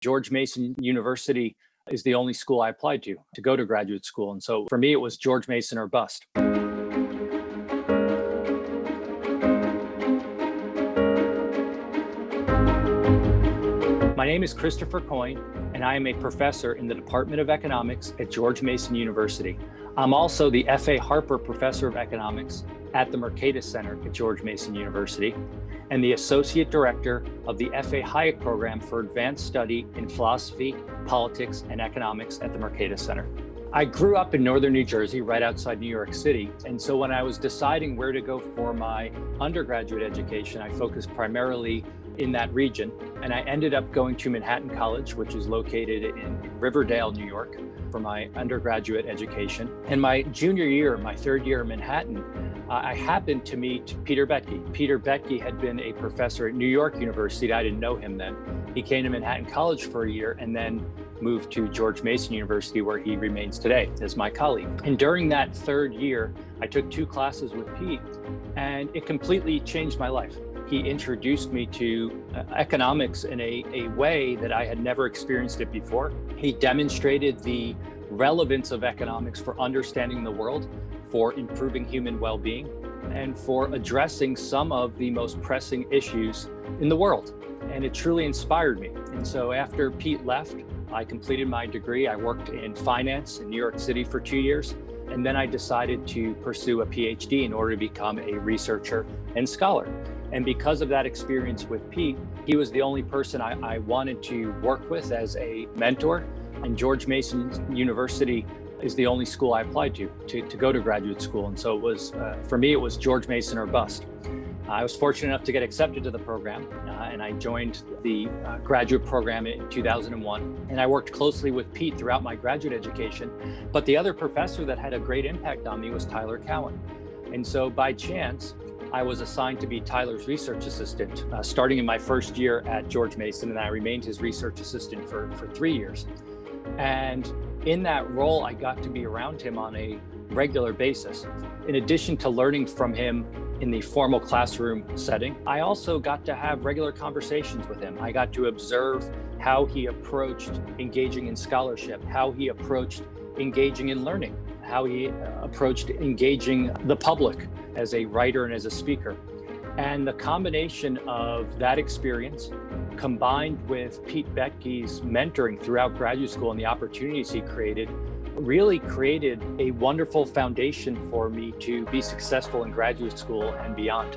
George Mason University is the only school I applied to to go to graduate school. And so for me, it was George Mason or bust. My name is Christopher Coyne, and I am a professor in the Department of Economics at George Mason University. I'm also the F.A. Harper Professor of Economics at the Mercatus Center at George Mason University and the Associate Director of the F.A. Hayek Program for Advanced Study in Philosophy, Politics, and Economics at the Mercatus Center. I grew up in northern New Jersey, right outside New York City. And so when I was deciding where to go for my undergraduate education, I focused primarily in that region. And I ended up going to Manhattan College, which is located in Riverdale, New York, for my undergraduate education. And my junior year, my third year in Manhattan, uh, I happened to meet Peter Boettke. Peter Boettke had been a professor at New York University. I didn't know him then. He came to Manhattan College for a year and then moved to George Mason University, where he remains today as my colleague. And during that third year, I took two classes with Pete, and it completely changed my life he introduced me to uh, economics in a, a way that I had never experienced it before. He demonstrated the relevance of economics for understanding the world, for improving human well-being, and for addressing some of the most pressing issues in the world. And it truly inspired me. And so after Pete left, I completed my degree. I worked in finance in New York City for two years. And then I decided to pursue a PhD in order to become a researcher and scholar. And because of that experience with Pete, he was the only person I, I wanted to work with as a mentor. And George Mason University is the only school I applied to, to, to go to graduate school. And so it was, uh, for me, it was George Mason or bust. I was fortunate enough to get accepted to the program uh, and I joined the uh, graduate program in 2001. And I worked closely with Pete throughout my graduate education. But the other professor that had a great impact on me was Tyler Cowen. And so by chance, I was assigned to be Tyler's research assistant uh, starting in my first year at George Mason, and I remained his research assistant for, for three years. And in that role, I got to be around him on a regular basis. In addition to learning from him in the formal classroom setting, I also got to have regular conversations with him. I got to observe how he approached engaging in scholarship, how he approached engaging in learning, how he uh, approached engaging the public as a writer and as a speaker. And the combination of that experience combined with Pete Boettke's mentoring throughout graduate school and the opportunities he created really created a wonderful foundation for me to be successful in graduate school and beyond.